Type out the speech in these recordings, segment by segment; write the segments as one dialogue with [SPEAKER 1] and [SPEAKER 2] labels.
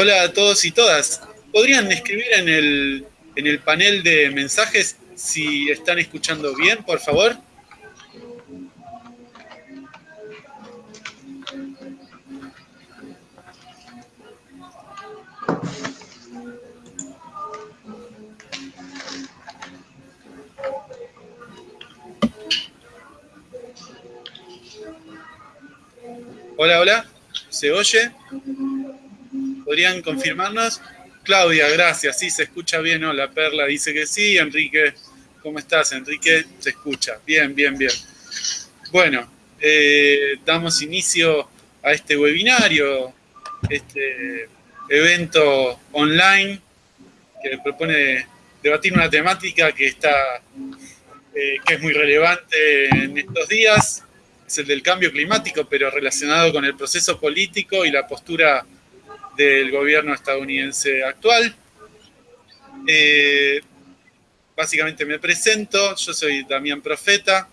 [SPEAKER 1] Hola a todos y todas. ¿Podrían escribir en el, en el panel de mensajes si están escuchando bien, por favor? Hola, hola. ¿Se oye? ¿Podrían confirmarnos? Claudia, gracias. Sí, se escucha bien. Hola, Perla dice que sí. Enrique, ¿cómo estás? Enrique, se escucha. Bien, bien, bien. Bueno, eh, damos inicio a este webinario, este evento online que propone debatir una temática que está eh, que es muy relevante en estos días es el del cambio climático, pero relacionado con el proceso político y la postura del gobierno estadounidense actual. Eh, básicamente me presento, yo soy Damián Profeta,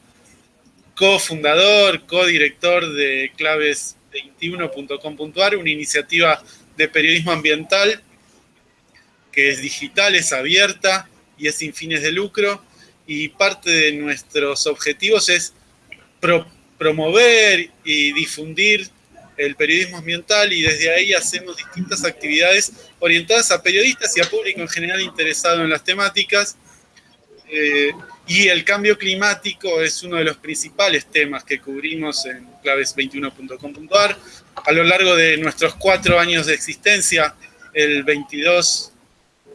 [SPEAKER 1] cofundador, codirector de claves21.com.ar, una iniciativa de periodismo ambiental que es digital, es abierta y es sin fines de lucro. Y parte de nuestros objetivos es promover y difundir el periodismo ambiental y desde ahí hacemos distintas actividades orientadas a periodistas y a público en general interesado en las temáticas. Eh, y el cambio climático es uno de los principales temas que cubrimos en claves21.com.ar. A lo largo de nuestros cuatro años de existencia, el 22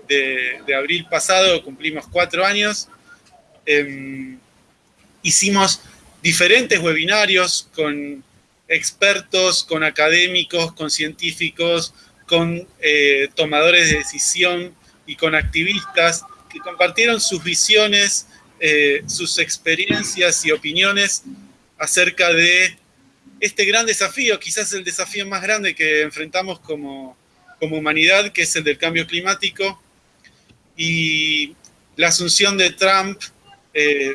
[SPEAKER 1] de, abril pasado cumplimos cuatro años, eh, hicimos diferentes webinarios con expertos, con académicos, con científicos, con eh, tomadores de decisión y con activistas que compartieron sus visiones, eh, sus experiencias y opiniones acerca de este gran desafío, quizás el desafío más grande que enfrentamos como, como humanidad, que es el del cambio climático, y la asunción de Trump eh,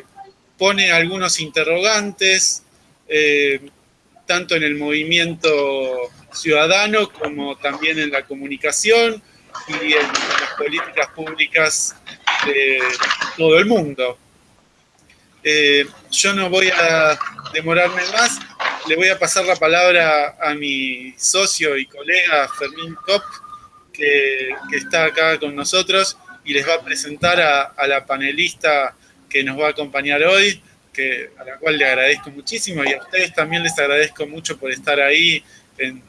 [SPEAKER 1] pone algunos interrogantes, tanto en el movimiento ciudadano como también en la comunicación y en las políticas públicas de todo el mundo. Eh, yo no voy a demorarme más, le voy a pasar la palabra a mi socio y colega Fermín Kopp, que, está acá con nosotros y les va a presentar a la panelista que nos va a acompañar hoy, a la cual le agradezco muchísimo y a ustedes también les agradezco mucho por estar ahí en,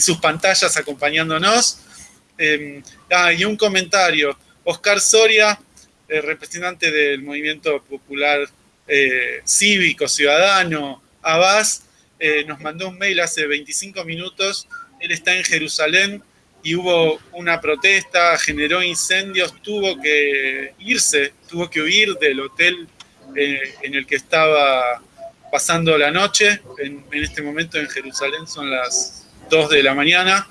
[SPEAKER 1] sus pantallas acompañándonos. Em, ah, y un comentario. Oscar Soria, representante del Movimiento Popular eh, Cívico Ciudadano, Abbas, eh, nos mandó un mail hace 25 minutos. Él está en Jerusalén y hubo una protesta, generó incendios, tuvo que irse, tuvo que huir del hotel eh, en el que estaba pasando la noche. En, este momento en Jerusalén son las 2 de la mañana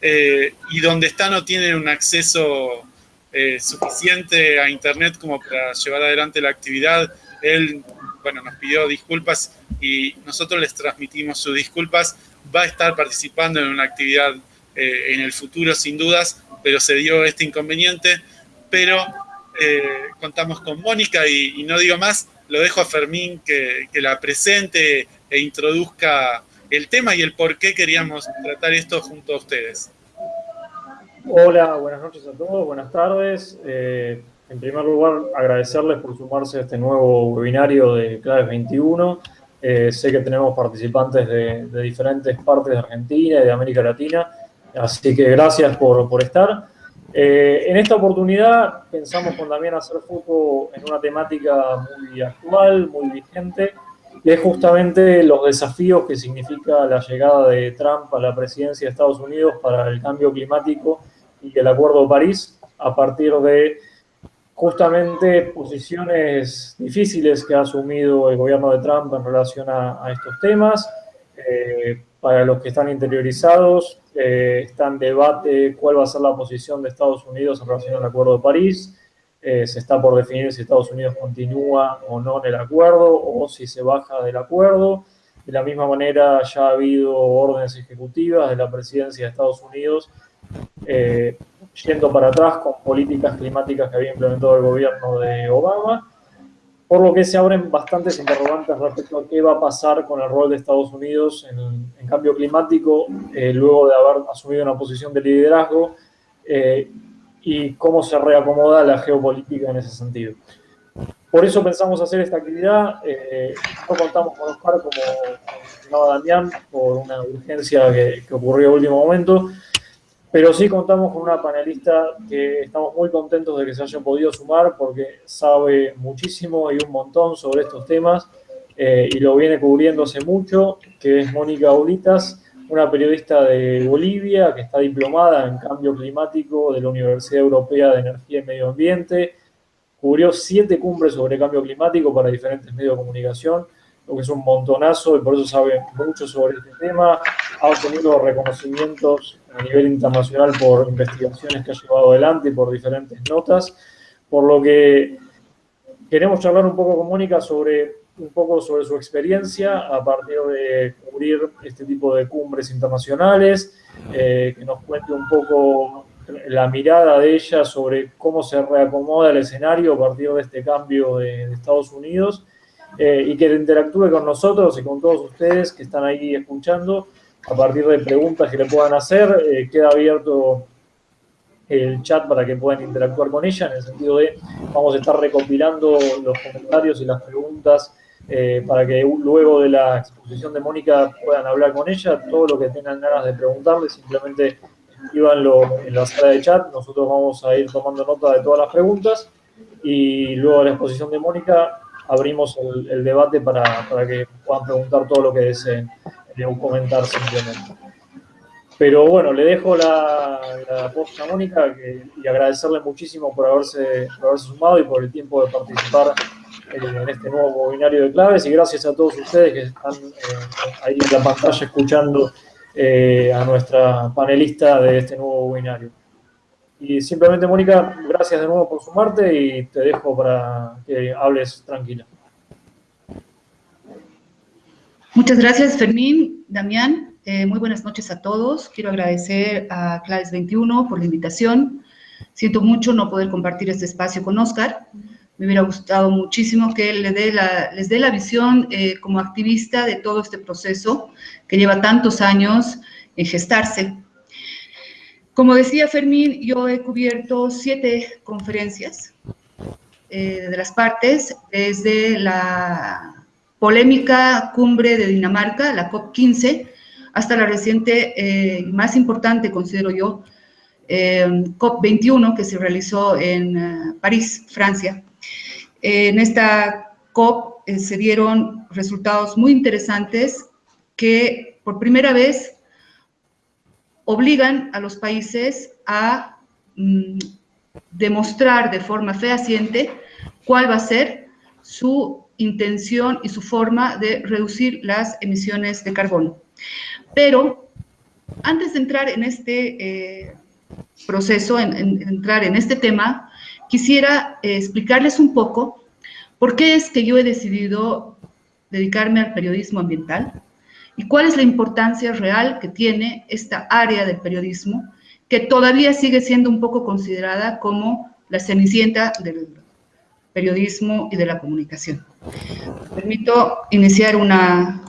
[SPEAKER 1] eh, y donde está no tiene un acceso eh, suficiente a internet como para llevar adelante la actividad. Él, bueno, nos pidió disculpas y nosotros les transmitimos sus disculpas. Va a estar participando en una actividad eh, en el futuro sin dudas, pero se dio este inconveniente. Pero eh, contamos con Mónica y, no digo más, lo dejo a Fermín que, la presente e introduzca el tema y el por qué queríamos tratar esto junto a ustedes.
[SPEAKER 2] Hola, buenas noches a todos, buenas tardes. Eh, en primer lugar, agradecerles por sumarse a este nuevo webinario de Claves 21. sé que tenemos participantes de, de, diferentes partes de Argentina y de América Latina Así que gracias por, estar. Eh, en esta oportunidad pensamos con también hacer foco en una temática muy actual, muy vigente, que es justamente los desafíos que significa la llegada de Trump a la presidencia de Estados Unidos para el cambio climático y el Acuerdo de París, a partir de justamente posiciones difíciles que ha asumido el gobierno de Trump en relación a, estos temas. Eh, para los que están interiorizados, eh, está en debate cuál va a ser la posición de Estados Unidos en relación al Acuerdo de París. Eh, se está por definir si Estados Unidos continúa o no en el acuerdo o si se baja del acuerdo. De la misma manera, ya ha habido órdenes ejecutivas de la presidencia de Estados Unidos eh, yendo para atrás con políticas climáticas que había implementado el gobierno de Obama, por lo que se abren bastantes interrogantes respecto a qué va a pasar con el rol de Estados Unidos en, cambio climático, eh, luego de haber asumido una posición de liderazgo, eh, y cómo se reacomoda la geopolítica en ese sentido. Por eso pensamos hacer esta actividad. Eh, no contamos con Oscar, como mencionaba Damián, por una urgencia que, que ocurrió en último momento. Pero sí contamos con una panelista que estamos muy contentos de que se haya podido sumar porque sabe muchísimo y un montón sobre estos temas eh, y lo viene cubriendo hace mucho, que es Mónica Ulitas, una periodista de Bolivia que está diplomada en cambio climático de la Universidad Europea de Energía y Medio Ambiente, cubrió siete cumbres sobre cambio climático para diferentes medios de comunicación, lo que es un montonazo y por eso sabe mucho sobre este tema. Ha obtenido reconocimientos a nivel internacional por investigaciones que ha llevado adelante y por diferentes notas, por lo que queremos charlar un poco con Mónica sobre un poco sobre su experiencia a partir de cubrir este tipo de cumbres internacionales, eh, que nos cuente un poco la mirada de ella sobre cómo se reacomoda el escenario a partir de este cambio de, Estados Unidos eh, y que interactúe con nosotros y con todos ustedes que están ahí escuchando a partir de preguntas que le puedan hacer. Eh, queda abierto el chat para que puedan interactuar con ella, en el sentido de vamos a estar recopilando los comentarios y las preguntas eh, para que luego de la exposición de Mónica puedan hablar con ella. Todo lo que tengan ganas de preguntarle, simplemente escríbanlo en la sala de chat, nosotros vamos a ir tomando nota de todas las preguntas y luego de la exposición de Mónica abrimos el, debate para, para, que puedan preguntar todo lo que deseen o comentar simplemente. Pero bueno, le dejo la, la posta a Mónica y agradecerle muchísimo por haberse, por haberse sumado y por el tiempo de participar en este nuevo webinario de claves y gracias a todos ustedes que están eh, ahí en la pantalla escuchando eh, a nuestra panelista de este nuevo webinario. Y simplemente, Mónica, gracias de nuevo por sumarte y te dejo para que hables tranquila.
[SPEAKER 3] Muchas gracias, Fermín, Damián. Eh, muy buenas noches a todos. Quiero agradecer a Claves 21 por la invitación. Siento mucho no poder compartir este espacio con Oscar. Me hubiera gustado muchísimo que él dé les dé la visión eh, como activista de todo este proceso que lleva tantos años en gestarse. Como decía Fermín, yo he cubierto siete conferencias eh, de las partes, desde la polémica cumbre de Dinamarca, la COP15, hasta la reciente eh, más importante, considero yo, COP21, que se realizó en París, Francia, en esta COP eh, se dieron resultados muy interesantes que por primera vez obligan a los países a mm, demostrar de forma fehaciente cuál va a ser su intención y su forma de reducir las emisiones de carbono. Pero antes de entrar en este eh, proceso, en, entrar en este tema, quisiera eh, explicarles un poco por qué es que yo he decidido dedicarme al periodismo ambiental y cuál es la importancia real que tiene esta área del periodismo que todavía sigue siendo un poco considerada como la cenicienta del periodismo y de la comunicación. Permito iniciar una,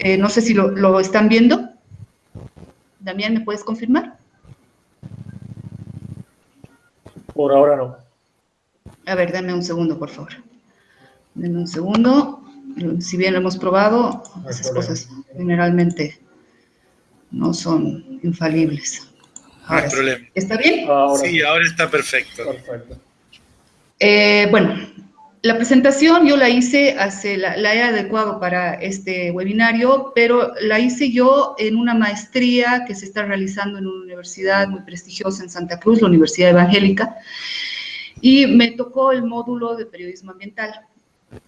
[SPEAKER 3] eh, no sé si lo, lo están viendo. Damián, ¿me puedes confirmar?
[SPEAKER 2] Por ahora no.
[SPEAKER 3] A ver, dame un segundo, por favor. Dame un segundo. Si bien lo hemos probado, esas cosas generalmente no son infalibles.
[SPEAKER 1] no hay problema.
[SPEAKER 3] ¿Está bien?
[SPEAKER 1] sí, ahora está perfecto. Perfecto.
[SPEAKER 3] Eh, bueno, la presentación yo la hice, hace, la, he adecuado para este webinario, pero la hice yo en una maestría que se está realizando en una universidad muy prestigiosa en Santa Cruz, la Universidad Evangélica, y me tocó el módulo de periodismo ambiental.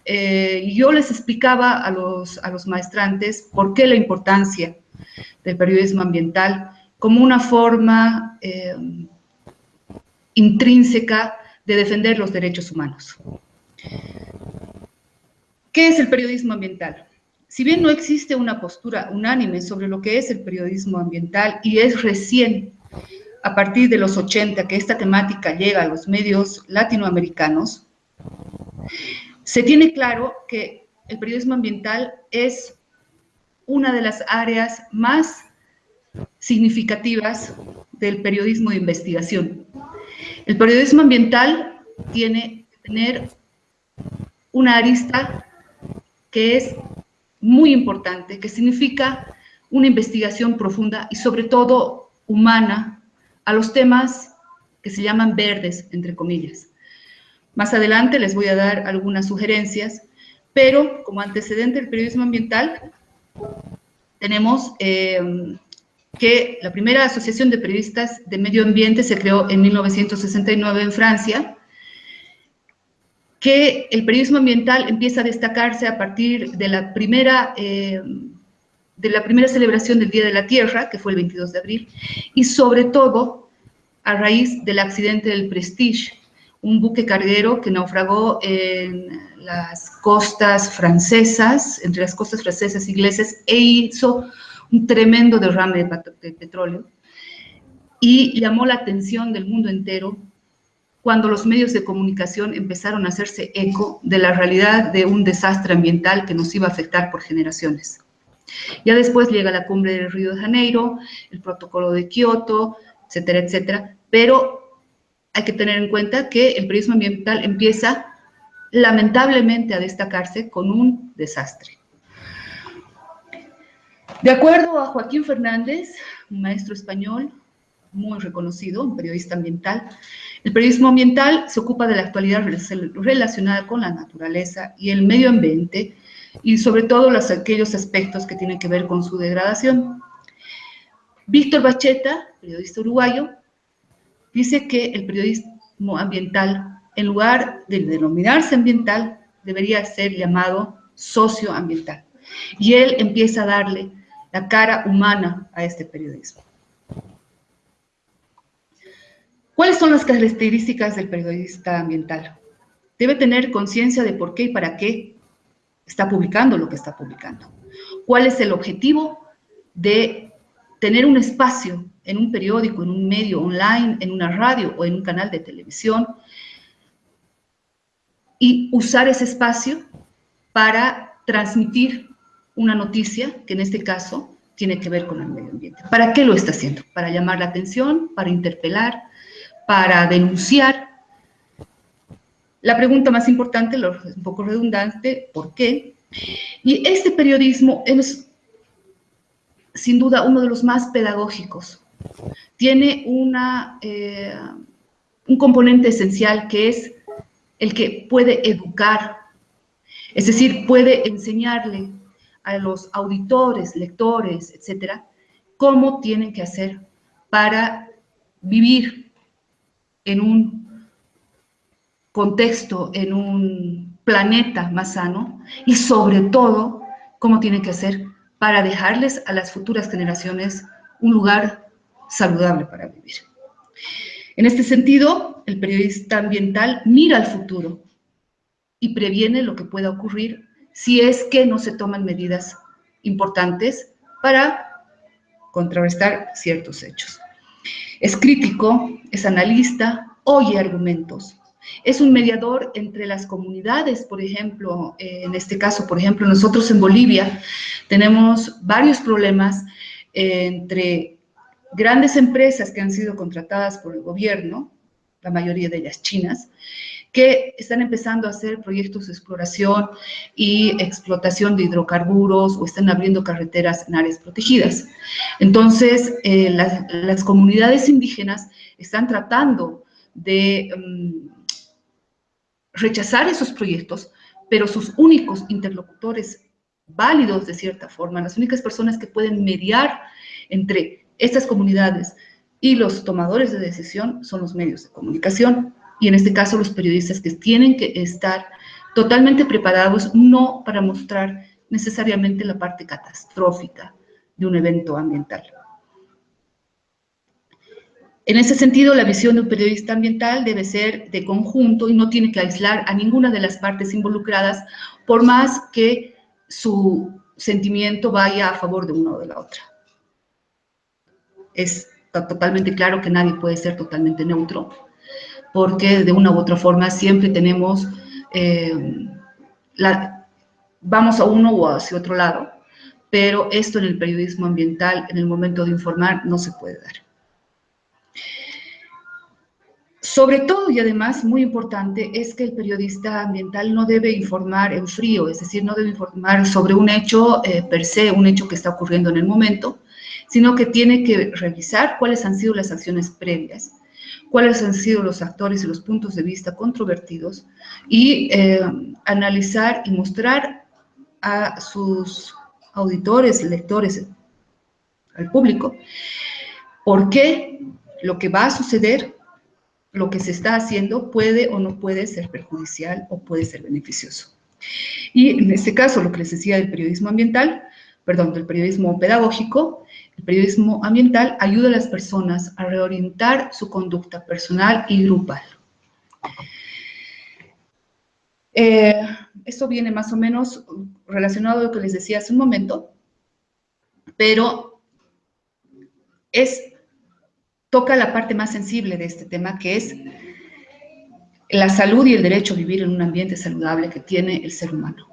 [SPEAKER 3] Eh, yo les explicaba a los, a los maestrantes por qué la importancia del periodismo ambiental como una forma eh, intrínseca de defender los derechos humanos. ¿Qué es el periodismo ambiental? Si bien no existe una postura unánime sobre lo que es el periodismo ambiental y es recién a partir de los 80 que esta temática llega a los medios latinoamericanos, se tiene claro que el periodismo ambiental es una de las áreas más significativas del periodismo de investigación. El periodismo ambiental tiene que tener una arista que es muy importante, que significa una investigación profunda y sobre todo humana a los temas que se llaman verdes, entre comillas. Más adelante les voy a dar algunas sugerencias, pero como antecedente del periodismo ambiental, tenemos eh, que la primera asociación de periodistas de medio ambiente se creó en 1969 en Francia, que el periodismo ambiental empieza a destacarse a partir de la primera, eh, de la primera celebración del Día de la Tierra, que fue el 22 de abril, y sobre todo a raíz del accidente del Prestige, un buque carguero que naufragó en las costas francesas, entre las costas francesas y inglesas, e hizo un tremendo derrame de, petróleo y llamó la atención del mundo entero cuando los medios de comunicación empezaron a hacerse eco de la realidad de un desastre ambiental que nos iba a afectar por generaciones. Ya después llega la cumbre del Río de Janeiro, el protocolo de Kioto, etcétera, etcétera, pero hay que tener en cuenta que el periodismo ambiental empieza lamentablemente a destacarse con un desastre. De acuerdo a Joaquín Fernández, un maestro español muy reconocido, un periodista ambiental, el periodismo ambiental se ocupa de la actualidad relacionada con la naturaleza y el medio ambiente y sobre todo los, aquellos aspectos que tienen que ver con su degradación. Víctor Bacheta, periodista uruguayo, dice que el periodismo ambiental, en lugar de denominarse ambiental, debería ser llamado socioambiental. Y él empieza a darle la cara humana a este periodismo. ¿Cuáles son las características del periodista ambiental? Debe tener conciencia de por qué y para qué está publicando lo que está publicando. ¿Cuál es el objetivo de tener un espacio en un periódico, en un medio online, en una radio o en un canal de televisión y usar ese espacio para transmitir una noticia que en este caso tiene que ver con el medio ambiente. ¿Para qué lo está haciendo? Para llamar la atención, para interpelar, para denunciar. La pregunta más importante, un poco redundante, ¿por qué? Y este periodismo es sin duda uno de los más pedagógicos tiene una, eh, un componente esencial que es el que puede educar, es decir, puede enseñarle a los auditores, lectores, etcétera, cómo tienen que hacer para vivir en un contexto, en un planeta más sano y sobre todo cómo tienen que hacer para dejarles a las futuras generaciones un lugar saludable para vivir. En este sentido, el periodista ambiental mira al futuro y previene lo que pueda ocurrir si es que no se toman medidas importantes para contrarrestar ciertos hechos. Es crítico, es analista, oye argumentos, es un mediador entre las comunidades, por ejemplo, en este caso, por ejemplo, nosotros en Bolivia tenemos varios problemas entre grandes empresas que han sido contratadas por el gobierno, la mayoría de ellas chinas, que están empezando a hacer proyectos de exploración y explotación de hidrocarburos o están abriendo carreteras en áreas protegidas. Entonces, eh, las, comunidades indígenas están tratando de mm, rechazar esos proyectos, pero sus únicos interlocutores válidos de cierta forma, las únicas personas que pueden mediar entre estas comunidades y los tomadores de decisión son los medios de comunicación y en este caso los periodistas que tienen que estar totalmente preparados no para mostrar necesariamente la parte catastrófica de un evento ambiental. En ese sentido, la visión de un periodista ambiental debe ser de conjunto y no tiene que aislar a ninguna de las partes involucradas, por más que su sentimiento vaya a favor de una o de la otra es totalmente claro que nadie puede ser totalmente neutro, porque de una u otra forma siempre tenemos, eh, la, vamos a uno o hacia otro lado, pero esto en el periodismo ambiental, en el momento de informar, no se puede dar. Sobre todo y además, muy importante, es que el periodista ambiental no debe informar en frío, es decir, no debe informar sobre un hecho eh, per se, un hecho que está ocurriendo en el momento, sino que tiene que revisar cuáles han sido las acciones previas, cuáles han sido los actores y los puntos de vista controvertidos y eh, analizar y mostrar a sus auditores, lectores, al público, por qué lo que va a suceder lo que se está haciendo puede o no puede ser perjudicial o puede ser beneficioso. Y en este caso, lo que les decía del periodismo ambiental, perdón, del periodismo pedagógico, el periodismo ambiental ayuda a las personas a reorientar su conducta personal y grupal. Eh, esto viene más o menos relacionado a lo que les decía hace un momento, pero es toca la parte más sensible de este tema, que es la salud y el derecho a vivir en un ambiente saludable que tiene el ser humano.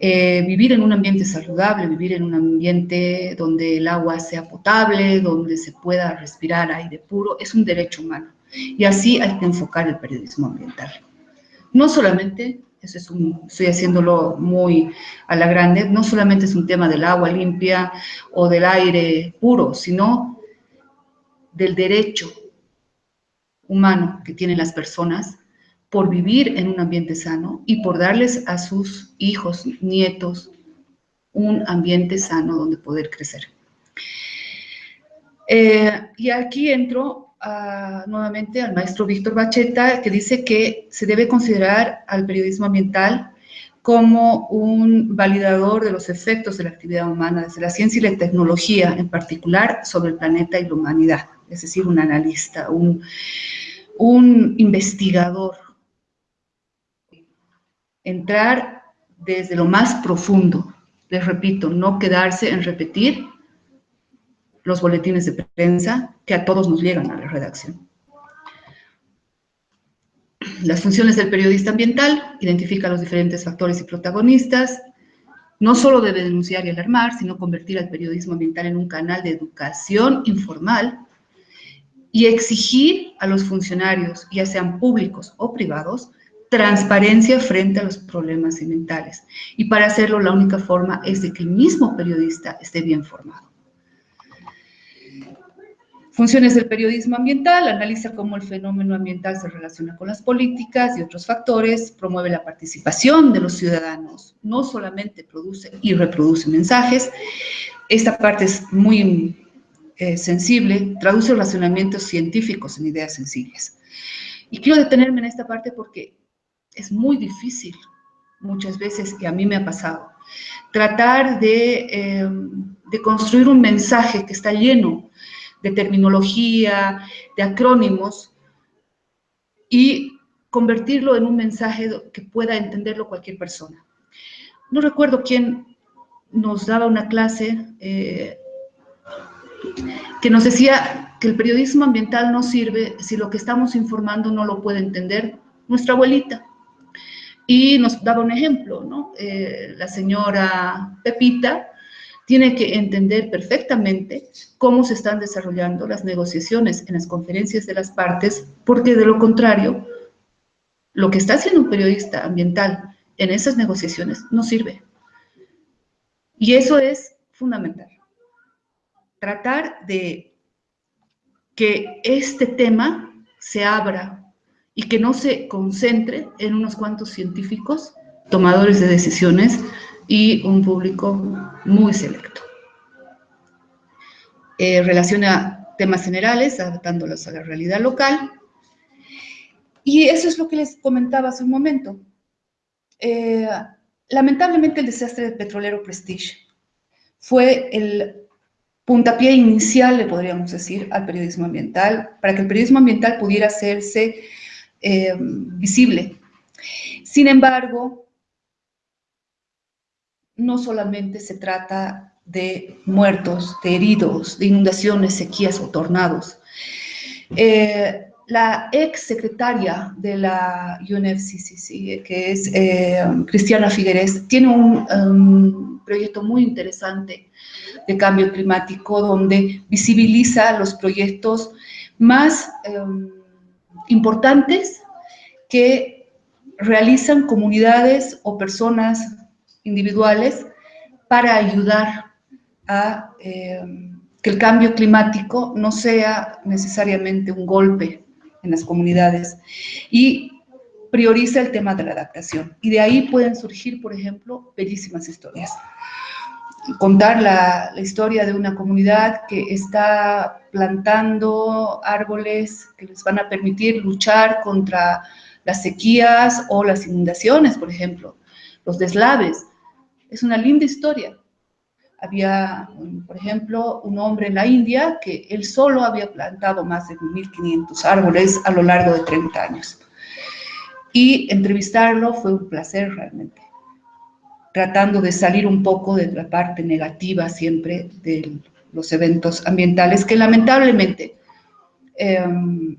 [SPEAKER 3] Eh, vivir en un ambiente saludable, vivir en un ambiente donde el agua sea potable, donde se pueda respirar aire puro, es un derecho humano. Y así hay que enfocar el periodismo ambiental. No solamente, eso es un, estoy haciéndolo muy a la grande, no solamente es un tema del agua limpia o del aire puro, sino del derecho humano que tienen las personas por vivir en un ambiente sano y por darles a sus hijos, nietos, un ambiente sano donde poder crecer. Eh, y aquí entro nuevamente al maestro Víctor Bacheta, que dice que se debe considerar al periodismo ambiental como un validador de los efectos de la actividad humana desde la ciencia y la tecnología, en particular sobre el planeta y la humanidad es decir, un analista, un, investigador. Entrar desde lo más profundo, les repito, no quedarse en repetir los boletines de prensa que a todos nos llegan a la redacción. Las funciones del periodista ambiental, identifica los diferentes factores y protagonistas, no solo debe denunciar y alarmar, sino convertir al periodismo ambiental en un canal de educación informal y exigir a los funcionarios, ya sean públicos o privados, transparencia frente a los problemas ambientales. Y para hacerlo, la única forma es de que el mismo periodista esté bien formado. Funciones del periodismo ambiental, analiza cómo el fenómeno ambiental se relaciona con las políticas y otros factores, promueve la participación de los ciudadanos, no solamente produce y reproduce mensajes. Esta parte es muy eh, sensible, traduce razonamientos científicos en ideas sencillas. Y quiero detenerme en esta parte porque es muy difícil muchas veces, y a mí me ha pasado, tratar de, em, de construir un mensaje que está lleno de terminología, de acrónimos, y convertirlo en un mensaje que pueda entenderlo cualquier persona. No recuerdo quién nos daba una clase eh, que nos decía que el periodismo ambiental no sirve si lo que estamos informando no lo puede entender nuestra abuelita. Y nos daba un ejemplo, ¿no? Eh, la señora Pepita tiene que entender perfectamente cómo se están desarrollando las negociaciones en las conferencias de las partes, porque de lo contrario, lo que está haciendo un periodista ambiental en esas negociaciones no sirve. Y eso es fundamental tratar de que este tema se abra y que no se concentre en unos cuantos científicos, tomadores de decisiones y un público muy selecto. Eh, relaciona temas generales, adaptándolos a la realidad local. Y eso es lo que les comentaba hace un momento. Eh, lamentablemente el desastre del petrolero Prestige fue el puntapié inicial, le podríamos decir, al periodismo ambiental, para que el periodismo ambiental pudiera hacerse eh, visible. Sin embargo, no solamente se trata de muertos, de heridos, de inundaciones, sequías o tornados. Eh, la ex secretaria de la UNFCCC, que es eh, Cristiana Figueres, tiene un um, proyecto muy interesante de cambio climático donde visibiliza los proyectos más um, importantes que realizan comunidades o personas individuales para ayudar a eh, que el cambio climático no sea necesariamente un golpe en las comunidades y prioriza el tema de la adaptación. Y de ahí pueden surgir, por ejemplo, bellísimas historias. Contar la, historia de una comunidad que está plantando árboles que les van a permitir luchar contra las sequías o las inundaciones, por ejemplo, los deslaves. Es una linda historia. Había, por ejemplo, un hombre en la India que él solo había plantado más de 1.500 árboles a lo largo de 30 años. Y entrevistarlo fue un placer realmente, tratando de salir un poco de la parte negativa siempre de los eventos ambientales, que lamentablemente em,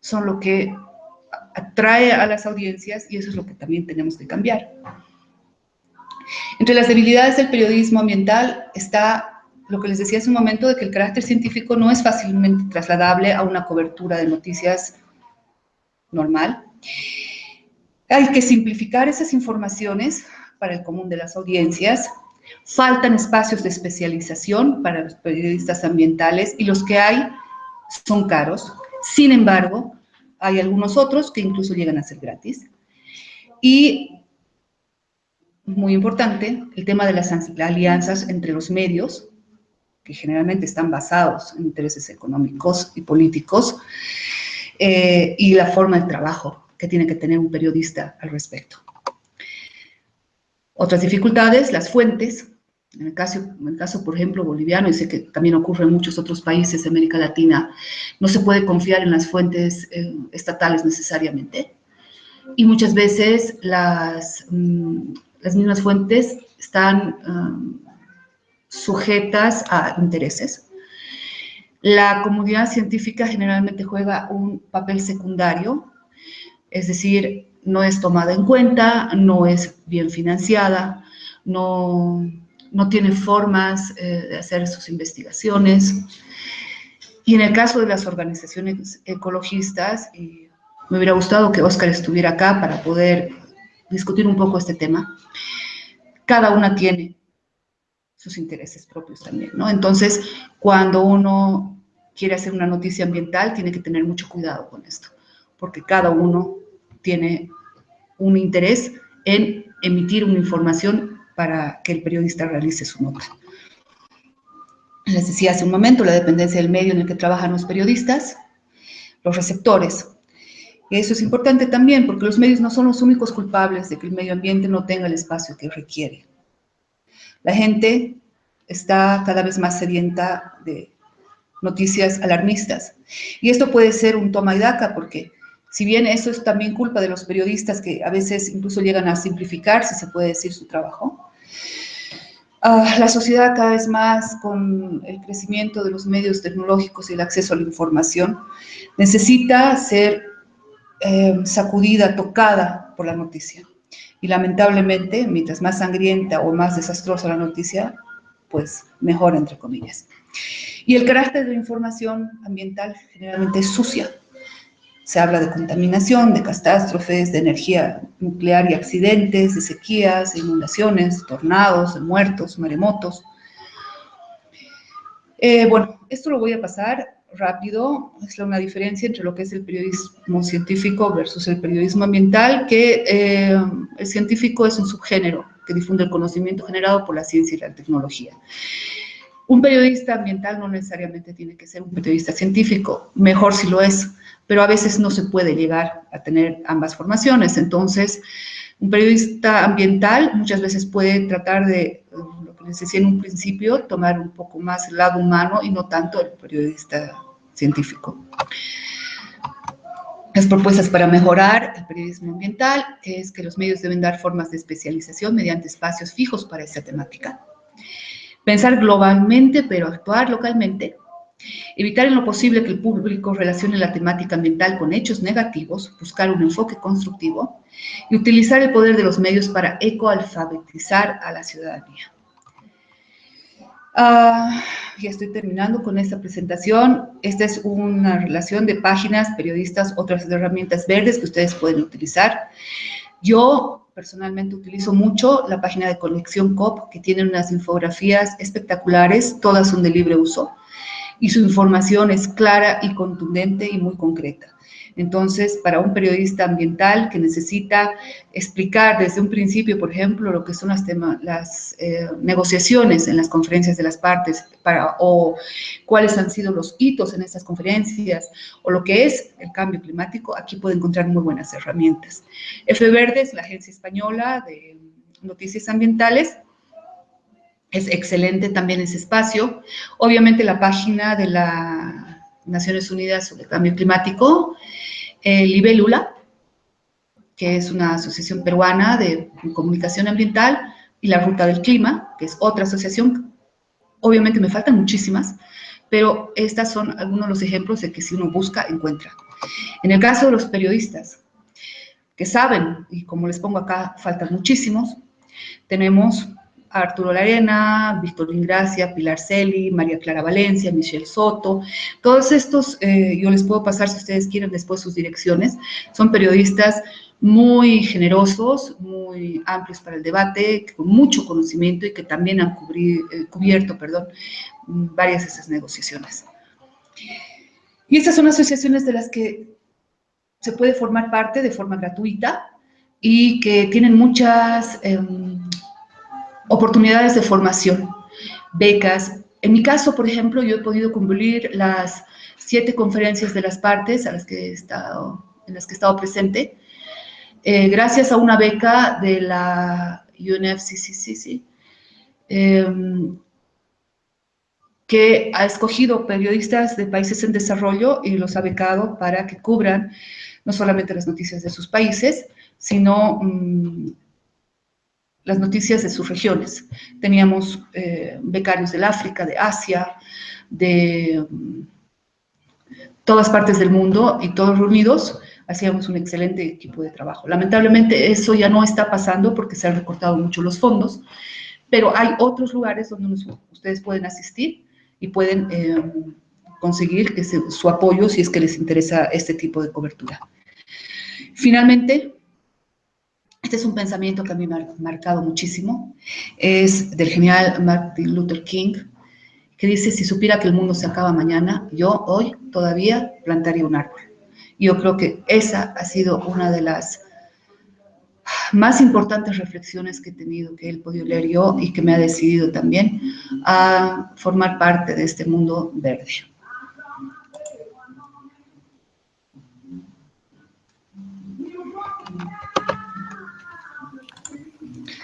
[SPEAKER 3] son lo que atrae a las audiencias y eso es lo que también tenemos que cambiar. Entre las debilidades del periodismo ambiental está lo que les decía hace un momento de que el carácter científico no es fácilmente trasladable a una cobertura de noticias normal. Hay que simplificar esas informaciones para el común de las audiencias. Faltan espacios de especialización para los periodistas ambientales y los que hay son caros. Sin embargo, hay algunos otros que incluso llegan a ser gratis. Y muy importante, el tema de las alianzas entre los medios, que generalmente están basados en intereses económicos y políticos, eh, y la forma de trabajo que tiene que tener un periodista al respecto. Otras dificultades, las fuentes, en el, caso, en el caso, por ejemplo, boliviano, y sé que también ocurre en muchos otros países de América Latina, no se puede confiar en las fuentes eh, estatales necesariamente. Y muchas veces las, mm, las mismas fuentes están um, sujetas a intereses. La comunidad científica generalmente juega un papel secundario, es decir, no es tomada en cuenta, no es bien financiada, no, no tiene formas eh, de hacer sus investigaciones. Y en el caso de las organizaciones ecologistas, me hubiera gustado que Oscar estuviera acá para poder discutir un poco este tema, cada una tiene sus intereses propios también, ¿no? Entonces, cuando uno quiere hacer una noticia ambiental, tiene que tener mucho cuidado con esto, porque cada uno tiene un interés en emitir una información para que el periodista realice su nota. Les decía hace un momento la dependencia del medio en el que trabajan los periodistas, los receptores, eso es importante también porque los medios no son los únicos culpables de que el medio ambiente no tenga el espacio que requiere. La gente está cada vez más sedienta de noticias alarmistas. Y esto puede ser un toma y daca porque si bien eso es también culpa de los periodistas que a veces incluso llegan a simplificar, si se puede decir, su trabajo, ah, la sociedad cada vez más con el crecimiento de los medios tecnológicos y el acceso a la información necesita ser eh, sacudida, tocada por la noticia. Y lamentablemente, mientras más sangrienta o más desastrosa la noticia, pues mejor, entre comillas. Y el carácter de la información ambiental generalmente es sucia. Se habla de contaminación, de catástrofes, de energía nuclear y accidentes, de sequías, de inundaciones, tornados, de muertos, maremotos. Eh, bueno, esto lo voy a pasar rápido, es una diferencia entre lo que es el periodismo científico versus el periodismo ambiental, que eh, el científico es un subgénero que difunde el conocimiento generado por la ciencia y la tecnología. Un periodista ambiental no necesariamente tiene que ser un periodista científico, mejor si lo es, pero a veces no se puede llegar a tener ambas formaciones. Entonces, un periodista ambiental muchas veces puede tratar de les decía en un principio, tomar un poco más el lado humano y no tanto el periodista científico. Las propuestas para mejorar el periodismo ambiental es que los medios deben dar formas de especialización mediante espacios fijos para esa temática. Pensar globalmente, pero actuar localmente. Evitar en lo posible que el público relacione la temática ambiental con hechos negativos, buscar un enfoque constructivo y utilizar el poder de los medios para ecoalfabetizar a la ciudadanía. Uh, ya estoy terminando con esta presentación. Esta es una relación de páginas, periodistas, otras herramientas verdes que ustedes pueden utilizar. Yo personalmente utilizo mucho la página de Conexión COP, que tiene unas infografías espectaculares, todas son de libre uso, y su información es clara y contundente y muy concreta. Entonces, para un periodista ambiental que necesita explicar desde un principio, por ejemplo, lo que son las, las eh, negociaciones en las conferencias de las partes, para, o cuáles han sido los hitos en estas conferencias, o lo que es el cambio climático, aquí puede encontrar muy buenas herramientas. F Verdes, la agencia española de noticias ambientales, es excelente también ese espacio. Obviamente la página de la Naciones Unidas sobre el Cambio Climático, el Libélula, que es una asociación peruana de comunicación ambiental, y la Ruta del Clima, que es otra asociación. Obviamente me faltan muchísimas, pero estas son algunos de los ejemplos de que si uno busca, encuentra. En el caso de los periodistas, que saben, y como les pongo acá, faltan muchísimos, tenemos Arturo Larena, Víctor Ingracia, Pilar Celi, María Clara Valencia, Michelle Soto. Todos estos, eh, yo les puedo pasar si ustedes quieren después sus direcciones, son periodistas muy generosos, muy amplios para el debate, con mucho conocimiento y que también han eh, cubierto perdón, varias de esas negociaciones. Y estas son asociaciones de las que se puede formar parte de forma gratuita y que tienen muchas... Em, oportunidades de formación, becas. En mi caso, por ejemplo, yo he podido cumplir las siete conferencias de las partes a las que he estado, en las que he estado presente, eh, gracias a una beca de la UNFCCC, em, que ha escogido periodistas de países en desarrollo y los ha becado para que cubran no solamente las noticias de sus países, sino mm, las noticias de sus regiones. Teníamos eh, becarios del África, de Asia, de mm, todas partes del mundo y todos reunidos hacíamos un excelente equipo de trabajo. Lamentablemente eso ya no está pasando porque se han recortado mucho los fondos, pero hay otros lugares donde ustedes pueden asistir y pueden eh, conseguir su apoyo si es que les interesa este tipo de cobertura. Finalmente, este es un pensamiento que a mí me ha marcado muchísimo. Es del genial Martin Luther King, que dice, si supiera que el mundo se acaba mañana, yo hoy todavía plantaría un árbol. Yo creo que esa ha sido una de las más importantes reflexiones que he tenido, que he podido leer yo y que me ha decidido también a formar parte de este mundo verde.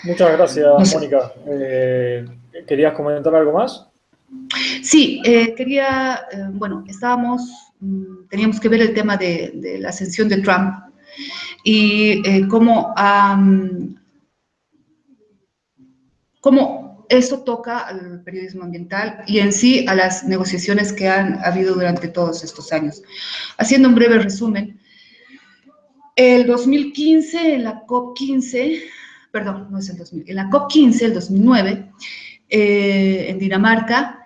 [SPEAKER 2] Muchas gracias, Mónica. Eh, ¿Querías comentar algo más?
[SPEAKER 3] Sí, eh, quería, eh, bueno, estábamos, mm, teníamos que ver el tema de, la ascensión de Trump y cómo, cómo eso toca al periodismo ambiental y en sí a las negociaciones que han habido durante todos estos años. Haciendo un breve resumen, el 2015, en la COP15, perdón, no es el 2000, en la COP15, el 2009, eh, en Dinamarca,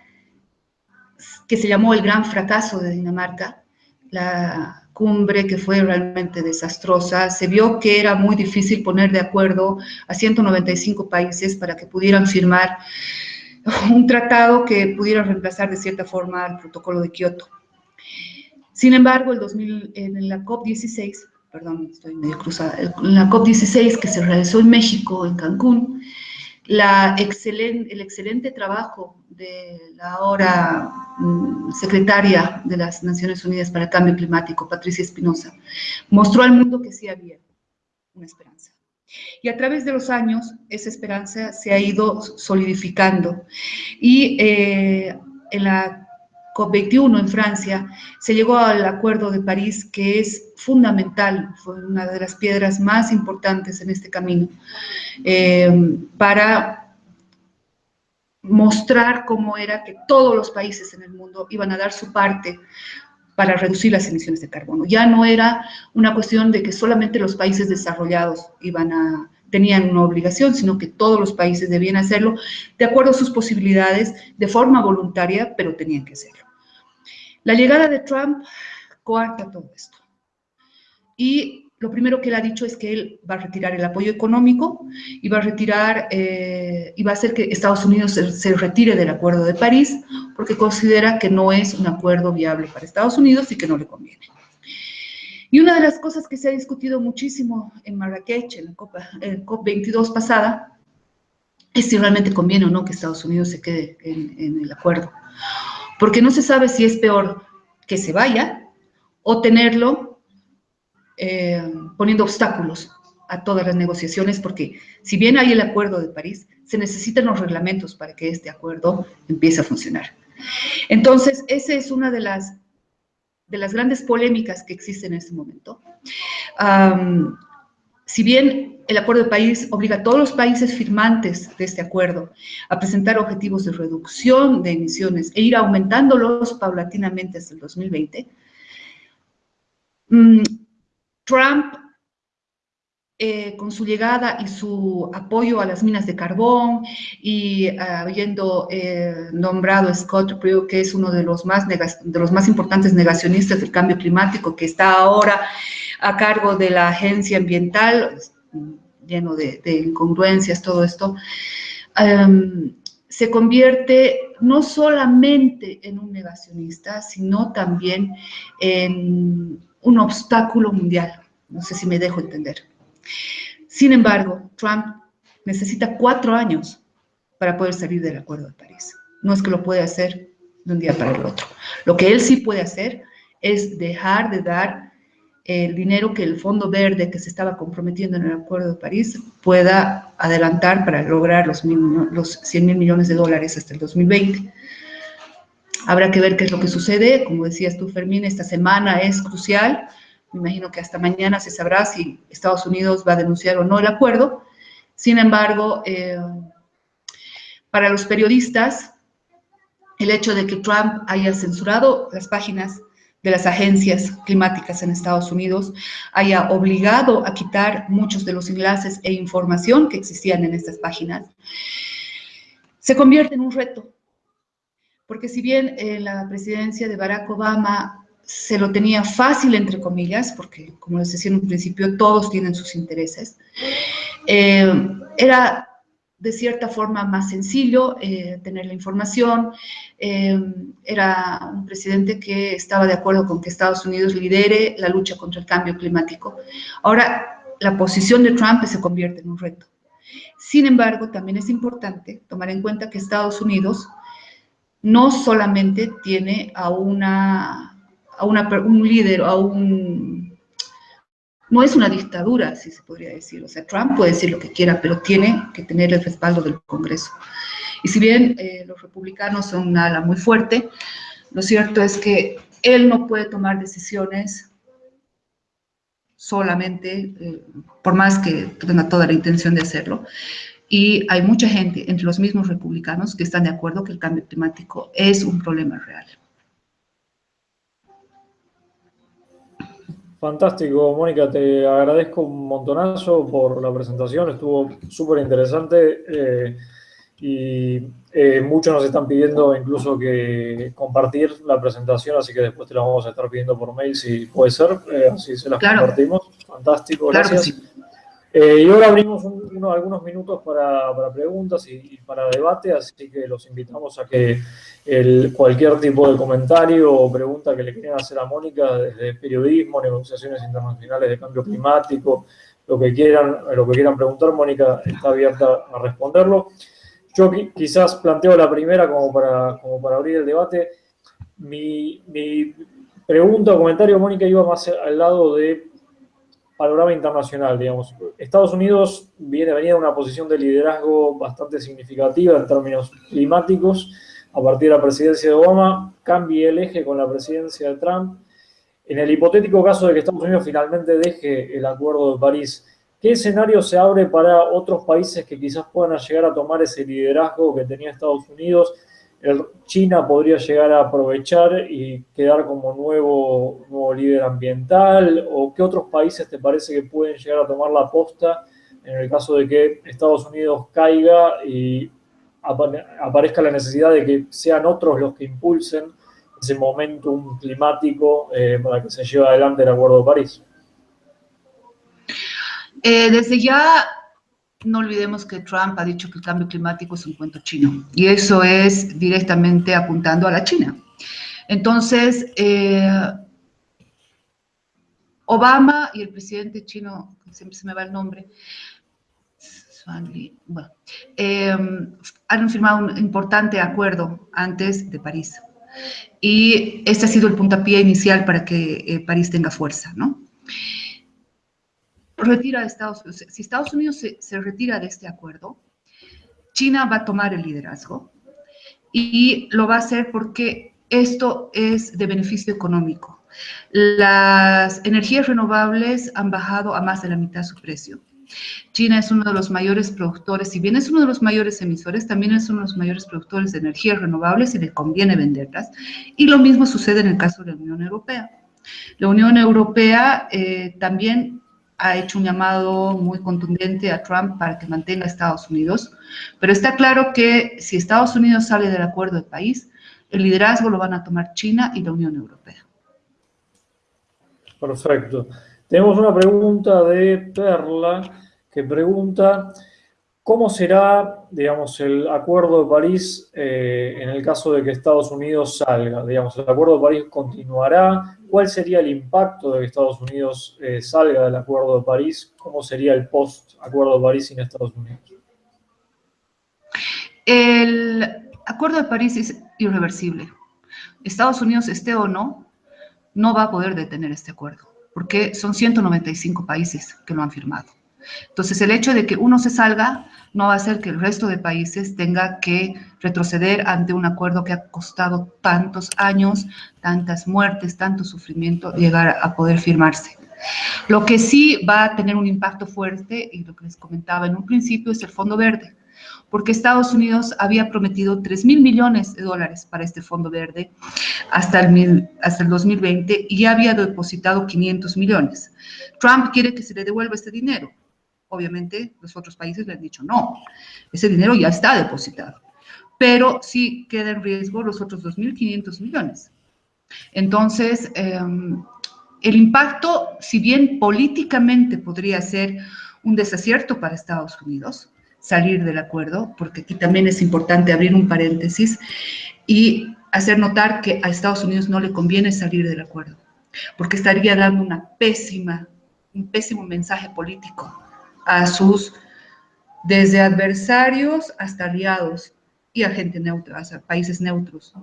[SPEAKER 3] que se llamó el gran fracaso de Dinamarca, la cumbre que fue realmente desastrosa, se vio que era muy difícil poner de acuerdo a 195 países para que pudieran firmar un tratado que pudiera reemplazar de cierta forma el protocolo de Kioto. Sin embargo, el 2000, en la COP16 perdón, estoy medio cruzada, la COP16 que se realizó en México, en Cancún, la el excelente trabajo de la ahora mm, secretaria de las Naciones Unidas para el Cambio Climático, Patricia Espinosa, mostró al mundo que sí había una esperanza. Y a través de los años, esa esperanza se ha ido solidificando. Y eh, en la COP21 en Francia, se llegó al Acuerdo de París, que es fundamental, fue una de las piedras más importantes en este camino, eh, para mostrar cómo era que todos los países en el mundo iban a dar su parte para reducir las emisiones de carbono. Ya no era una cuestión de que solamente los países desarrollados iban a, tenían una obligación, sino que todos los países debían hacerlo de acuerdo a sus posibilidades, de forma voluntaria, pero tenían que hacerlo. La llegada de Trump coarta todo esto. Y lo primero que él ha dicho es que él va a retirar el apoyo económico y va a retirar, eh, y va a hacer que Estados Unidos se, retire del Acuerdo de París porque considera que no es un acuerdo viable para Estados Unidos y que no le conviene. Y una de las cosas que se ha discutido muchísimo en Marrakech, en la COP22 pasada, es si realmente conviene o no que Estados Unidos se quede en, en el acuerdo. Porque no se sabe si es peor que se vaya o tenerlo eh, poniendo obstáculos a todas las negociaciones, porque si bien hay el acuerdo de París, se necesitan los reglamentos para que este acuerdo empiece a funcionar. Entonces, esa es una de las, de las grandes polémicas que existen en este momento. Si bien el acuerdo de París obliga a todos los países firmantes de este acuerdo a presentar objetivos de reducción de emisiones e ir aumentándolos paulatinamente hasta el 2020, Trump, eh, con su llegada y su apoyo a las minas de carbón y habiendo eh, nombrado a Scott Pruitt, que es uno de los, más de los más importantes negacionistas del cambio climático, que está ahora a cargo de la agencia ambiental, lleno de, incongruencias, todo esto, em, se convierte no solamente en un negacionista, sino también en un obstáculo mundial. No sé si me dejo entender. Sin embargo, Trump necesita cuatro años para poder salir del Acuerdo de París. No es que lo puede hacer de un día para el otro. Lo que él sí puede hacer es dejar de dar el dinero que el Fondo Verde que se estaba comprometiendo en el Acuerdo de París pueda adelantar para lograr los, los 100 mil millones de dólares hasta el 2020. Habrá que ver qué es lo que sucede. Como decías tú, Fermín, esta semana es crucial. Me imagino que hasta mañana se sabrá si Estados Unidos va a denunciar o no el acuerdo. Sin embargo, eh, para los periodistas, el hecho de que Trump haya censurado las páginas de las agencias climáticas en Estados Unidos, haya obligado a quitar muchos de los enlaces e información que existían en estas páginas, se convierte en un reto. Porque si bien en eh, la presidencia de Barack Obama se lo tenía fácil, entre comillas, porque como les decía en un principio, todos tienen sus intereses, eh, era de cierta forma más sencillo eh, tener la información, era un presidente que estaba de acuerdo con que Estados Unidos lidere la lucha contra el cambio climático. Ahora, la posición de Trump se convierte en un reto. Sin embargo, también es importante tomar en cuenta que Estados Unidos no solamente tiene a, una, a un líder, a un... No es una dictadura, si se podría decir. O sea, Trump puede decir lo que quiera, pero tiene que tener el respaldo del Congreso. Y si bien eh, los republicanos son una ala muy fuerte, lo cierto es que él no puede tomar decisiones solamente, eh, por más que tenga toda la intención de hacerlo, y hay mucha gente, entre los mismos republicanos, que están de acuerdo que el cambio climático es un problema real.
[SPEAKER 2] Fantástico, Mónica, te agradezco un montonazo por la presentación, estuvo súper interesante eh, y eh, muchos nos están pidiendo incluso que compartir la presentación, así que después te la vamos a estar pidiendo por mail si puede ser, eh, así se las compartimos. Fantástico, gracias. Eh, y ahora abrimos algunos minutos para, preguntas y, para debate, así que los invitamos a que cualquier tipo de comentario o pregunta que le quieran hacer a Mónica desde periodismo, negociaciones internacionales de cambio climático, lo que quieran, lo que quieran preguntar, Mónica está abierta a responderlo. Yo quizás planteo la primera como para, como para abrir el debate. Mi, mi pregunta o comentario, Mónica, iba más al lado de panorama internacional, digamos. Estados Unidos viene, venía de una posición de liderazgo bastante significativa en términos climáticos. A partir de la presidencia de Obama, cambia el eje con la presidencia de Trump. En el hipotético caso de que Estados Unidos finalmente deje el Acuerdo de París, ¿qué escenario se abre para otros países que quizás puedan llegar a tomar ese liderazgo que tenía Estados Unidos? China podría llegar a aprovechar y quedar como nuevo, nuevo líder ambiental? ¿O qué otros países te parece que pueden llegar a tomar la posta en el caso de que Estados Unidos caiga y aparezca la necesidad de que sean otros los que impulsen ese momentum climático eh, para que se lleve adelante el Acuerdo de París?
[SPEAKER 3] Eh, desde ya no olvidemos que Trump ha dicho que el cambio climático es un cuento chino y eso es directamente apuntando a la China. Entonces, eh, Obama y el presidente chino, siempre se me va el nombre, bueno, em, han firmado un importante acuerdo antes de París. Y este ha sido el puntapié inicial para que eh, París tenga fuerza, ¿no? Retira de Estados Unidos, si Estados Unidos se, retira de este acuerdo, China va a tomar el liderazgo y lo va a hacer porque esto es de beneficio económico. Las energías renovables han bajado a más de la mitad su precio. China es uno de los mayores productores, si bien es uno de los mayores emisores, también es uno de los mayores productores de energías renovables y le conviene venderlas. Y lo mismo sucede en el caso de la Unión Europea. La Unión Europea eh, también ha hecho un llamado muy contundente a Trump para que mantenga a Estados Unidos, pero está claro que si Estados Unidos sale del acuerdo de país, el liderazgo lo van a tomar China y la Unión Europea.
[SPEAKER 2] Perfecto. Tenemos una pregunta de Perla que pregunta, ¿cómo será, digamos, el Acuerdo de París eh, en el caso de que Estados Unidos salga? Digamos, ¿el Acuerdo de París continuará? ¿Cuál sería el impacto de que Estados Unidos eh, salga del Acuerdo de París? ¿Cómo sería el post-Acuerdo de París sin Estados Unidos?
[SPEAKER 3] El Acuerdo de París es irreversible. Estados Unidos, esté o no, no va a poder detener este acuerdo, porque son 195 países que lo han firmado. Entonces, el hecho de que uno se salga no va a hacer que el resto de países tenga que retroceder ante un acuerdo que ha costado tantos años, tantas muertes, tanto sufrimiento, llegar a poder firmarse. Lo que sí va a tener un impacto fuerte, y lo que les comentaba en un principio, es el Fondo Verde, porque Estados Unidos había prometido 3 mil millones de dólares para este Fondo Verde hasta el, hasta el 2020 y ya había depositado 500 millones. Trump quiere que se le devuelva este dinero. Obviamente, los otros países le han dicho no, ese dinero ya está depositado, pero sí queda en riesgo los otros 2.500 millones. Entonces, em, el impacto, si bien políticamente podría ser un desacierto para Estados Unidos, salir del acuerdo, porque aquí también es importante abrir un paréntesis y hacer notar que a Estados Unidos no le conviene salir del acuerdo, porque estaría dando una pésima, un pésimo mensaje político a sus, desde adversarios hasta aliados y a gente neutra, a países neutros.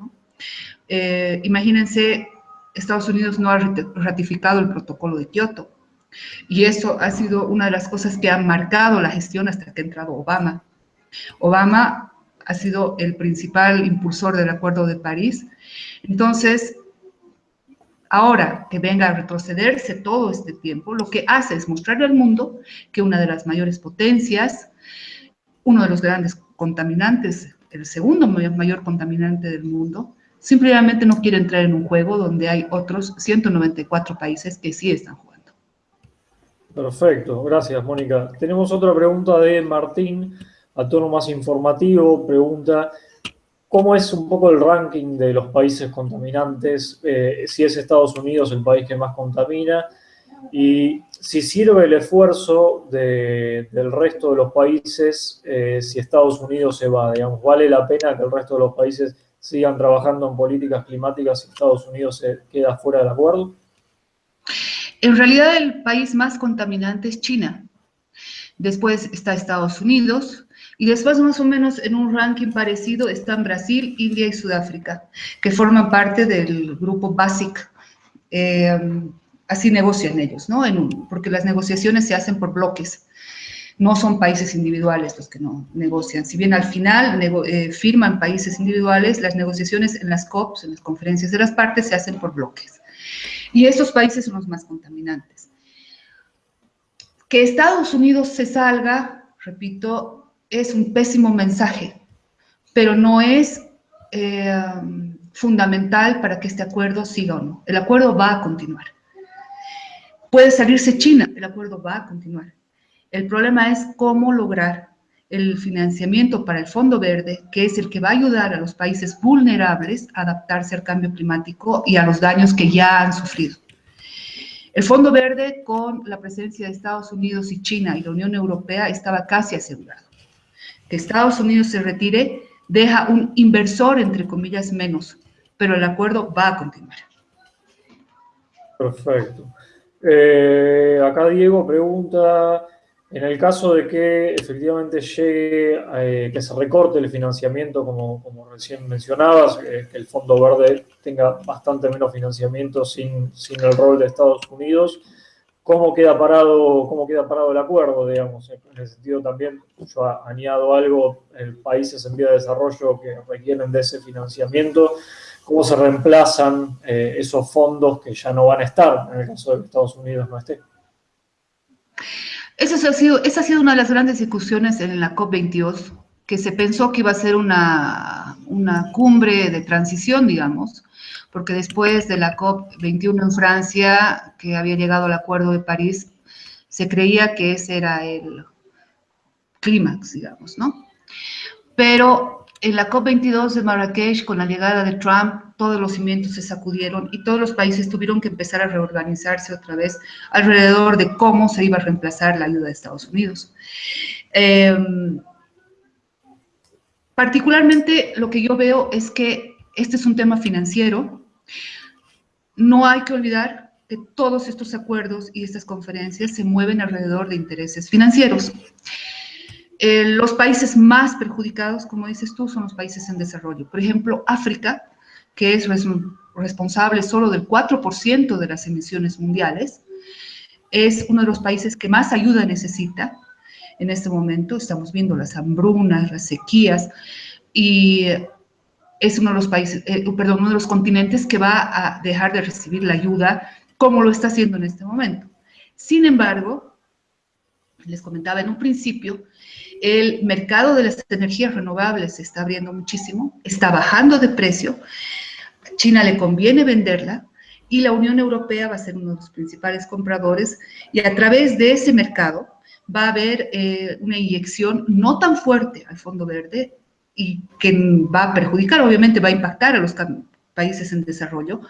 [SPEAKER 3] Eh, imagínense, Estados Unidos no ha ratificado el protocolo de Kioto y eso ha sido una de las cosas que ha marcado la gestión hasta que ha entrado Obama. Obama ha sido el principal impulsor del Acuerdo de París. Entonces, Ahora que venga a retrocederse todo este tiempo, lo que hace es mostrarle al mundo que una de las mayores potencias, uno de los grandes contaminantes, el segundo mayor, contaminante del mundo, simplemente no quiere entrar en un juego donde hay otros 194 países que sí están jugando.
[SPEAKER 2] Perfecto, gracias Mónica. Tenemos otra pregunta de Martín, a tono más informativo, pregunta, ¿Cómo es un poco el ranking de los países contaminantes? Eh, si es Estados Unidos el país que más contamina y si sirve el esfuerzo del resto de los países eh, si Estados Unidos se va, digamos, ¿vale la pena que el resto de los países sigan trabajando en políticas climáticas si Estados Unidos se queda fuera del acuerdo?
[SPEAKER 3] En realidad el país más contaminante es China. Después está Estados Unidos, y después, más o menos, en un ranking parecido están Brasil, India y Sudáfrica, que forman parte del grupo BASIC. Eh, así negocian ellos, ¿no? porque las negociaciones se hacen por bloques. No son países individuales los que no negocian. Si bien al final eh, firman países individuales, las negociaciones en las COPs, en las conferencias de las partes, se hacen por bloques. Y estos países son los más contaminantes. Que Estados Unidos se salga, repito, es un pésimo mensaje, pero no es eh, fundamental para que este acuerdo siga o no. El acuerdo va a continuar. Puede salirse China, el acuerdo va a continuar. El problema es cómo lograr el financiamiento para el Fondo Verde, que es el que va a ayudar a los países vulnerables a adaptarse al cambio climático y a los daños que ya han sufrido. El Fondo Verde, con la presencia de Estados Unidos y China y la Unión Europea, estaba casi asegurado. Que Estados Unidos se retire deja un inversor, entre comillas, menos, pero el acuerdo va a continuar.
[SPEAKER 2] Perfecto. Eh, acá Diego pregunta, en el caso de que efectivamente llegue, eh, que se recorte el financiamiento, como, como recién mencionabas, eh, que el Fondo Verde tenga bastante menos financiamiento sin, sin, el rol de Estados Unidos, ¿cómo queda parado, cómo queda parado el acuerdo, digamos? En el sentido también, yo añado algo, en países en vía de desarrollo que requieren de ese financiamiento, ¿cómo se reemplazan eh, esos fondos que ya no van a estar en el caso de que Estados Unidos no esté?
[SPEAKER 3] Eso ha sido, esa ha sido una de las grandes discusiones en la COP22, que se pensó que iba a ser una, una cumbre de transición, digamos, porque después de la COP21 en Francia, que había llegado al Acuerdo de París, se creía que ese era el clímax, digamos, ¿no? Pero en la COP22 de Marrakech, con la llegada de Trump, todos los cimientos se sacudieron y todos los países tuvieron que empezar a reorganizarse otra vez alrededor de cómo se iba a reemplazar la ayuda de Estados Unidos. Em, particularmente lo que yo veo es que este es un tema financiero. No hay que olvidar que todos estos acuerdos y estas conferencias se mueven alrededor de intereses financieros. Eh, los países más perjudicados, como dices tú, son los países en desarrollo. Por ejemplo, África, que es responsable solo del 4% de las emisiones mundiales, es uno de los países que más ayuda necesita en este momento. Estamos viendo las hambrunas, las sequías, y es uno de los países, eh, perdón, uno de los continentes que va a dejar de recibir la ayuda como lo está haciendo en este momento. Sin embargo, les comentaba en un principio, el mercado de las energías renovables se está abriendo muchísimo, está bajando de precio, China le conviene venderla y la Unión Europea va a ser uno de los principales compradores y a través de ese mercado va a haber eh, una inyección no tan fuerte al Fondo Verde y que va a perjudicar, obviamente va a impactar a los países en desarrollo,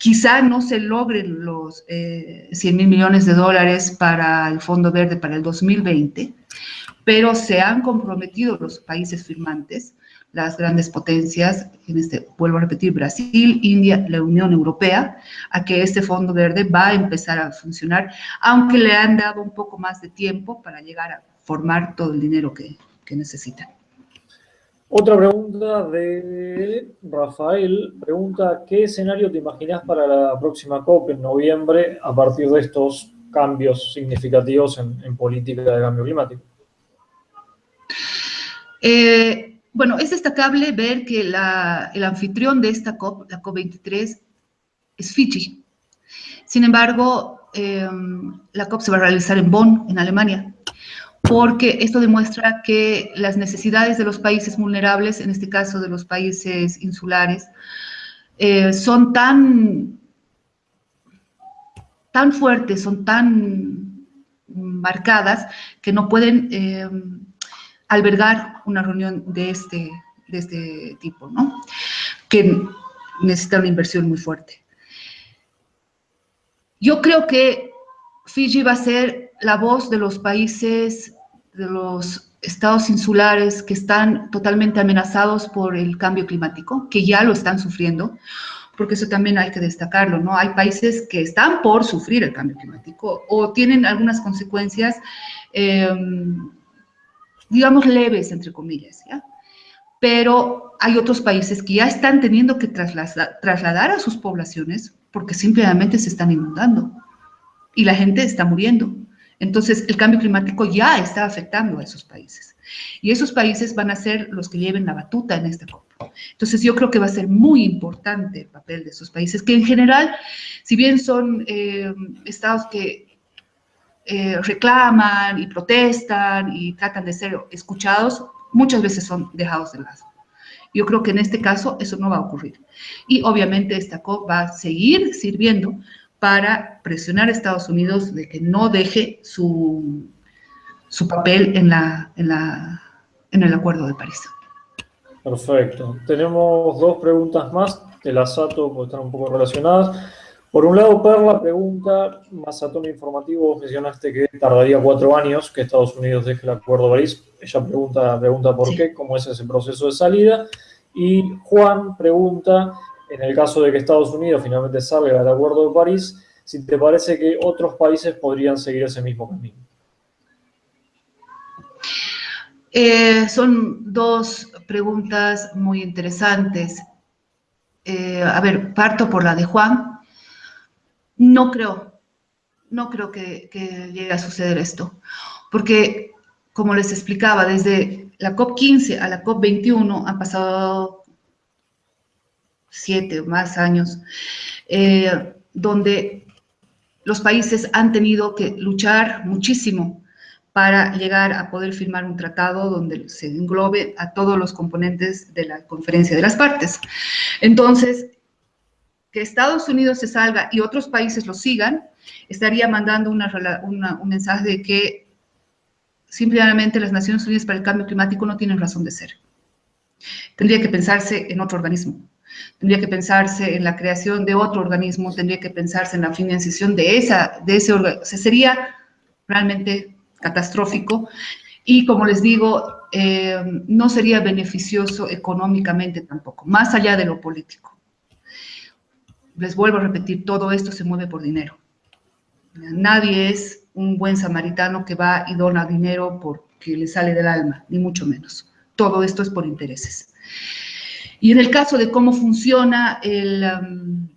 [SPEAKER 3] Quizá no se logren los 100 eh, mil millones de dólares para el Fondo Verde para el 2020, pero se han comprometido los países firmantes, las grandes potencias, en este, vuelvo a repetir, Brasil, India, la Unión Europea, a que este Fondo Verde va a empezar a funcionar, aunque le han dado un poco más de tiempo para llegar a formar todo el dinero que necesitan.
[SPEAKER 2] Otra pregunta de Rafael, pregunta, ¿qué escenario te imaginas para la próxima COP en noviembre a partir de estos cambios significativos en, política de cambio climático?
[SPEAKER 3] Eh, bueno, es destacable ver que el anfitrión de esta COP, la COP23, es Fiji. Sin embargo, eh, la COP se va a realizar en Bonn, en Alemania porque esto demuestra que las necesidades de los países vulnerables, en este caso de los países insulares, eh, son tan, tan fuertes, son tan marcadas, que no pueden eh, albergar una reunión de este, de este tipo, ¿no? que necesita una inversión muy fuerte. Yo creo que Fiji va a ser la voz de los países de los estados insulares que están totalmente amenazados por el cambio climático, que ya lo están sufriendo, porque eso también hay que destacarlo, ¿no? Hay países que están por sufrir el cambio climático o tienen algunas consecuencias, em, digamos, leves, entre comillas, ¿ya? Pero hay otros países que ya están teniendo que trasladar, trasladar a sus poblaciones porque simplemente se están inundando y la gente está muriendo. Entonces, el cambio climático ya está afectando a esos países. Y esos países van a ser los que lleven la batuta en esta COP. Entonces, yo creo que va a ser muy importante el papel de esos países, que en general, si bien son eh, estados que eh, reclaman y protestan y tratan de ser escuchados, muchas veces son dejados de lado. Yo creo que en este caso eso no va a ocurrir. Y obviamente esta COP va a seguir sirviendo para presionar a Estados Unidos de que no deje su, su papel en, la, en, la, en el Acuerdo de París.
[SPEAKER 2] Perfecto. Tenemos dos preguntas más de la SATO, porque están un poco relacionadas. Por un lado, Perla pregunta, más a tono informativo, mencionaste que tardaría cuatro años que Estados Unidos deje el Acuerdo de París. Ella pregunta, pregunta por qué, cómo es ese proceso de salida. Y Juan pregunta, en el caso de que Estados Unidos finalmente salga del Acuerdo de París, si te parece que otros países podrían seguir ese mismo camino.
[SPEAKER 3] Eh, son dos preguntas muy interesantes. Eh, a ver, parto por la de Juan. No creo, no creo que, que, llegue a suceder esto, porque, como les explicaba, desde la COP15 a la COP21 han pasado siete o más años, eh, donde los países han tenido que luchar muchísimo para llegar a poder firmar un tratado donde se englobe a todos los componentes de la conferencia de las partes. Entonces, que Estados Unidos se salga y otros países lo sigan, estaría mandando un mensaje de que simplemente las Naciones Unidas para el Cambio Climático no tienen razón de ser. Tendría que pensarse en otro organismo, tendría que pensarse en la creación de otro organismo, tendría que pensarse en la financiación de, esa, de ese organismo. sería realmente catastrófico y como les digo, eh, no sería beneficioso económicamente tampoco, más allá de lo político. Les vuelvo a repetir, todo esto se mueve por dinero. Nadie es un buen samaritano que va y dona dinero porque le sale del alma, ni mucho menos. Todo esto es por intereses. Y en el caso de cómo funciona el, um,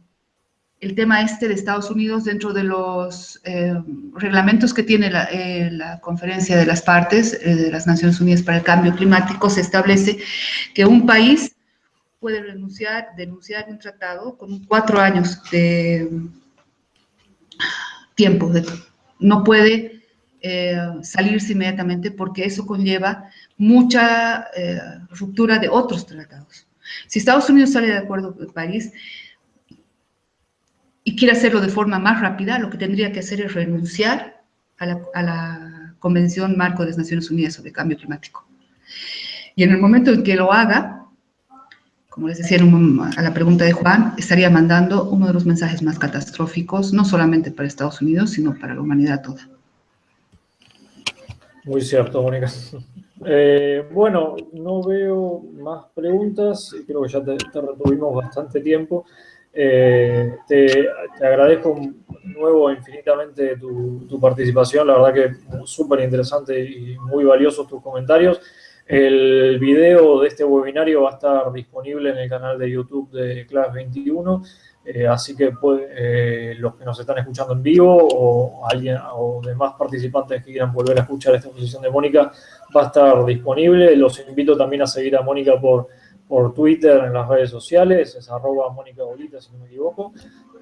[SPEAKER 3] el tema este de Estados Unidos dentro de los eh, reglamentos que tiene eh, la, conferencia de las partes eh, de las Naciones Unidas para el Cambio Climático, se establece que un país puede renunciar, denunciar un tratado con cuatro años de tiempo. no puede salirse inmediatamente porque eso conlleva mucha ruptura de otros tratados. Si Estados Unidos sale de acuerdo con París, y quiere hacerlo de forma más rápida, lo que tendría que hacer es renunciar a la, Convención Marco de las Naciones Unidas sobre Cambio Climático. Y en el momento en que lo haga, como les decía a la pregunta de Juan, estaría mandando uno de los mensajes más catastróficos, no solamente para Estados Unidos, sino para la humanidad toda.
[SPEAKER 2] Muy cierto, Mónica. Eh, bueno, no veo más preguntas, creo que ya te, retuvimos bastante tiempo. Eh, te, agradezco de nuevo infinitamente tu, participación, la verdad que súper interesante y muy valiosos tus comentarios. El video de este webinario va a estar disponible en el canal de YouTube de Class 21, eh, así que eh, los que nos están escuchando en vivo o alguien o demás participantes que quieran volver a escuchar esta exposición de Mónica va a estar disponible. Los invito también a seguir a Mónica por por Twitter, en las redes sociales, es arroba Mónica Bolita, si no me equivoco,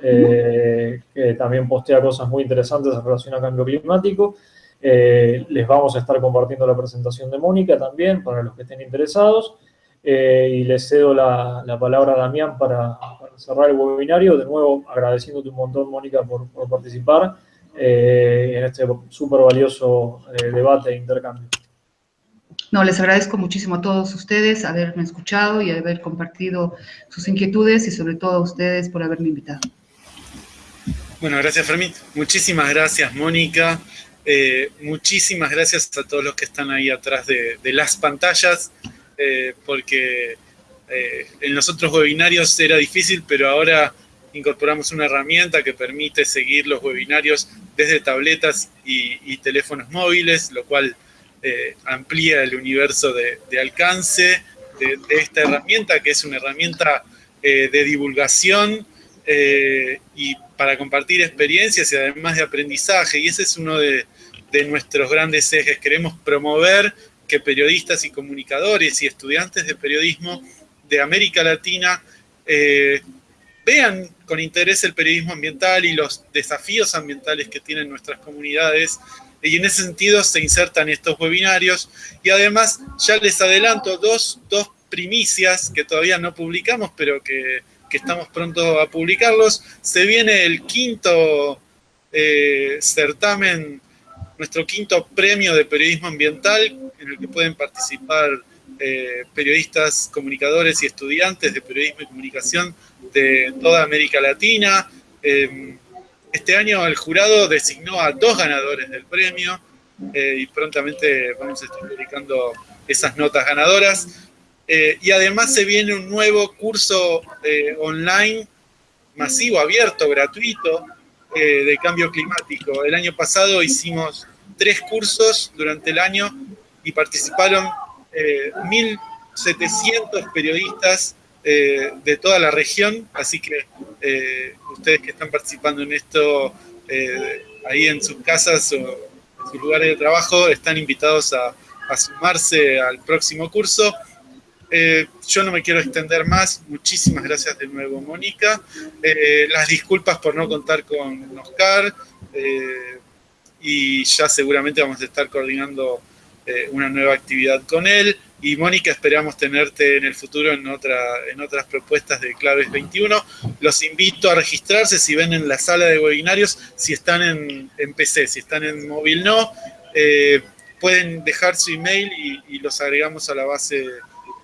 [SPEAKER 2] eh, que también postea cosas muy interesantes en relación a cambio climático. Les vamos a estar compartiendo la presentación de Mónica también, para los que estén interesados. Eh, y les cedo la, palabra a Damián para, cerrar el webinario. De nuevo, agradeciéndote un montón, Mónica, por, por participar en este súper valioso debate e intercambio.
[SPEAKER 3] No, les agradezco muchísimo a todos ustedes haberme escuchado y haber compartido sus inquietudes y sobre todo a ustedes por haberme invitado.
[SPEAKER 1] Bueno, gracias Fermín. Muchísimas gracias Mónica. Eh, muchísimas gracias a todos los que están ahí atrás de, las pantallas, eh, porque eh, en los otros webinarios era difícil, pero ahora incorporamos una herramienta que permite seguir los webinarios desde tabletas y teléfonos móviles, lo cual eh, amplía el universo de, alcance de, esta herramienta, que es una herramienta de divulgación y para compartir experiencias y además de aprendizaje. Y ese es uno de, nuestros grandes ejes. Queremos promover que periodistas y comunicadores y estudiantes de periodismo de América Latina vean con interés el periodismo ambiental y los desafíos ambientales que tienen nuestras comunidades. Y en ese sentido se insertan estos webinarios. Y además, ya les adelanto dos, primicias que todavía no publicamos, pero que, estamos pronto a publicarlos. Se viene el quinto eh, certamen, nuestro quinto premio de periodismo ambiental, en el que pueden participar eh, periodistas, comunicadores y estudiantes de periodismo y comunicación de toda América Latina. Em, este año el jurado designó a dos ganadores del premio eh, y prontamente vamos a estar publicando esas notas ganadoras. Eh, y además se viene un nuevo curso online masivo, abierto, gratuito, de cambio climático. El año pasado hicimos tres cursos durante el año y participaron 1.700 eh, periodistas eh, de toda la región, así que eh, ustedes que están participando en esto ahí en sus casas o en sus lugares de trabajo están invitados a, sumarse al próximo curso. yo no me quiero extender más. Muchísimas gracias de nuevo, Mónica. las disculpas por no contar con Oscar. Y ya seguramente vamos a estar coordinando eh, una nueva actividad con él. Y Mónica, esperamos tenerte en el futuro en, otra, en otras propuestas de Claves 21. Los invito a registrarse si ven en la sala de webinarios, si están en, PC, si están en móvil no. Eh, pueden dejar su email y, los agregamos a la base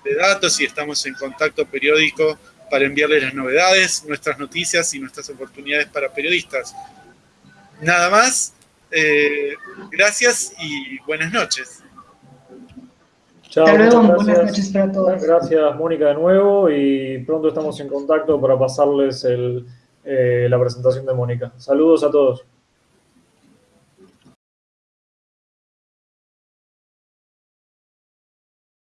[SPEAKER 1] de datos y estamos en contacto periódico para enviarles las novedades, nuestras noticias y nuestras oportunidades para periodistas. Nada más, eh, gracias y buenas noches.
[SPEAKER 2] Hasta luego, buenas noches para todos. Gracias, Mónica, de nuevo y pronto estamos en contacto para pasarles eh, la presentación de Mónica. Saludos a todos.